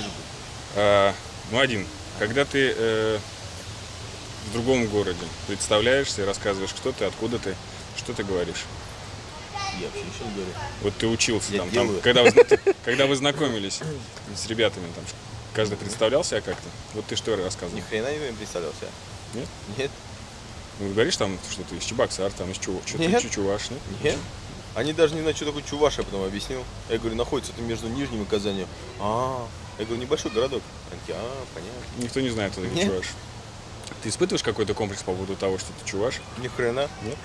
Же был. А, ну, один. Когда ты э, в другом городе представляешься и рассказываешь, кто ты, откуда ты, что ты говоришь? Я вообще ничего не говорю. Вот ты учился Я там, там когда, вы, когда вы знакомились с ребятами, там, каждый представлял себя как-то? Вот ты что Ни рассказывал? хрена не представлялся. Нет? Нет, Ну, говоришь там, что ты из Чебоксар, там из Чу, что ты Нет. Чучуваш, нет? нет. Они даже не знают, что такое Чуваш, я потом объяснил. Я говорю, находится это между Нижним и Казанью. А, я говорю, небольшой городок. Они такие, а, понятно. Никто не знает, кто такой Нет. Чуваш. Ты испытываешь какой-то комплекс по поводу того, что ты Чуваш? Ни хрена. Нет?